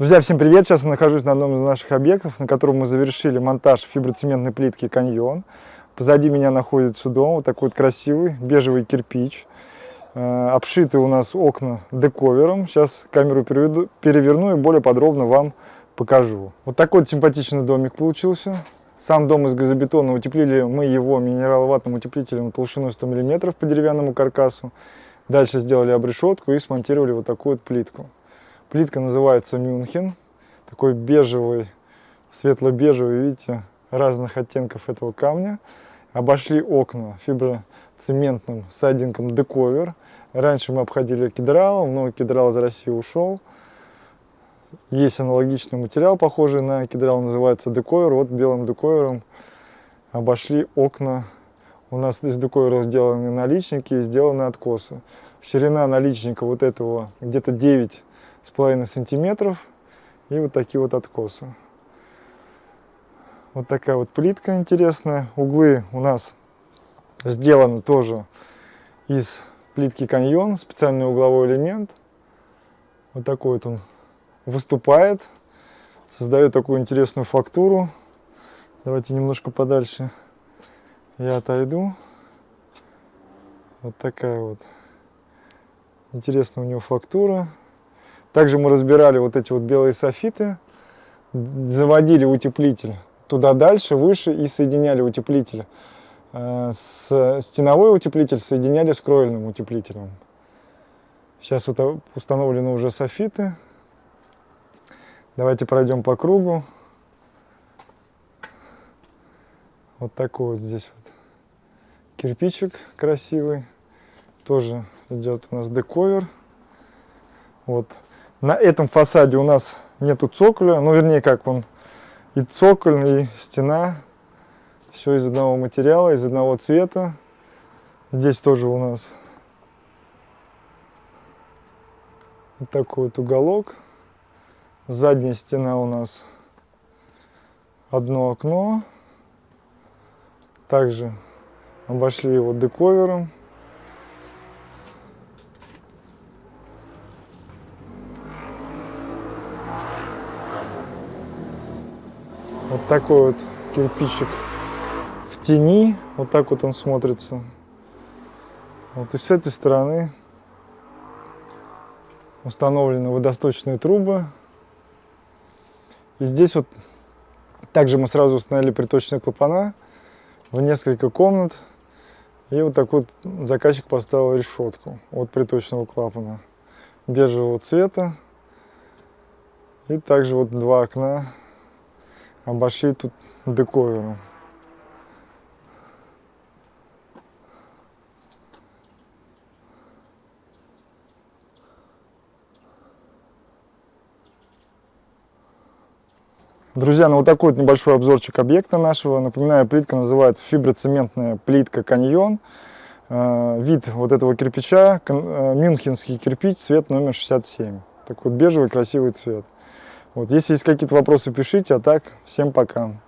Друзья, всем привет! Сейчас я нахожусь на одном из наших объектов, на котором мы завершили монтаж фиброцементной плитки «Каньон». Позади меня находится дом, вот такой вот красивый бежевый кирпич. Э, обшиты у нас окна дековером. Сейчас камеру переведу, переверну и более подробно вам покажу. Вот такой вот симпатичный домик получился. Сам дом из газобетона, утеплили мы его минераловатным утеплителем толщиной 100 мм по деревянному каркасу. Дальше сделали обрешетку и смонтировали вот такую вот плитку. Плитка называется Мюнхен. Такой бежевый, светло-бежевый, видите, разных оттенков этого камня. Обошли окна фиброцементным сайдингом дековер. Раньше мы обходили кедралом, но кедрал из России ушел. Есть аналогичный материал, похожий на кедрал, называется дековер. Вот белым дековером обошли окна. У нас из дековера сделаны наличники и сделаны откосы. Ширина наличника вот этого где-то 9 с половиной сантиметров и вот такие вот откосы. Вот такая вот плитка интересная. Углы у нас сделаны тоже из плитки каньон, специальный угловой элемент. Вот такой вот он выступает, создает такую интересную фактуру. Давайте немножко подальше я отойду. Вот такая вот интересная у него фактура. Также мы разбирали вот эти вот белые софиты, заводили утеплитель туда дальше, выше и соединяли утеплитель. Э, с стеновой утеплитель соединяли с кровельным утеплителем. Сейчас вот установлены уже софиты. Давайте пройдем по кругу. Вот такой вот здесь вот кирпичик красивый. Тоже идет у нас дековер. Вот на этом фасаде у нас нету цоколя, ну вернее как он и цоколь, и стена. Все из одного материала, из одного цвета. Здесь тоже у нас вот такой вот уголок. Задняя стена у нас одно окно. Также обошли его дековером. Вот такой вот кирпичик в тени. Вот так вот он смотрится. Вот и с этой стороны установлены водосточные трубы. И здесь вот также мы сразу установили приточные клапана в несколько комнат. И вот такой вот заказчик поставил решетку от приточного клапана бежевого цвета. И также вот два окна обошли тут дековером. Друзья, ну вот такой вот небольшой обзорчик объекта нашего. Напоминаю, плитка называется фиброцементная плитка «Каньон». Э, вид вот этого кирпича, э, мюнхенский кирпич, цвет номер 67. Такой вот бежевый красивый цвет. Вот, если есть какие-то вопросы, пишите, а так, всем пока.